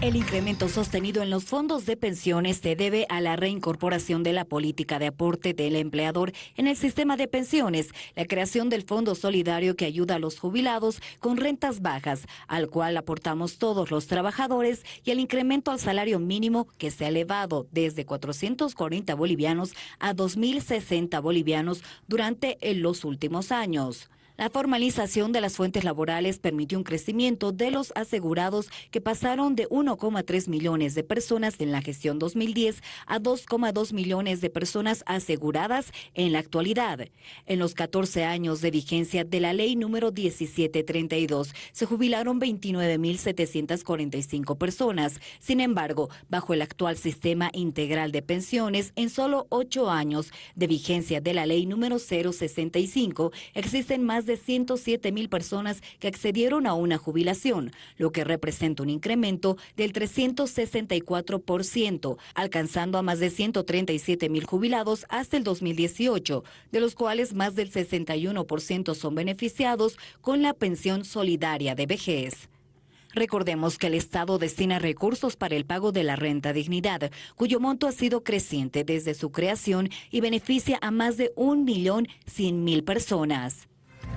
El incremento sostenido en los fondos de pensiones se debe a la reincorporación de la política de aporte del empleador en el sistema de pensiones, la creación del Fondo Solidario que ayuda a los jubilados con rentas bajas, al cual aportamos todos los trabajadores, y el incremento al salario mínimo que se ha elevado desde 440 bolivianos a 2.060 bolivianos durante los últimos años. La formalización de las fuentes laborales permitió un crecimiento de los asegurados que pasaron de 1,3 millones de personas en la gestión 2010 a 2,2 millones de personas aseguradas en la actualidad. En los 14 años de vigencia de la ley número 1732 se jubilaron 29.745 personas. Sin embargo, bajo el actual sistema integral de pensiones, en solo 8 años de vigencia de la ley número 065 existen más de de 107 mil personas que accedieron a una jubilación, lo que representa un incremento del 364%, alcanzando a más de 137 mil jubilados hasta el 2018, de los cuales más del 61% son beneficiados con la pensión solidaria de vejez. Recordemos que el Estado destina recursos para el pago de la renta dignidad, cuyo monto ha sido creciente desde su creación y beneficia a más de 1.100.000 personas.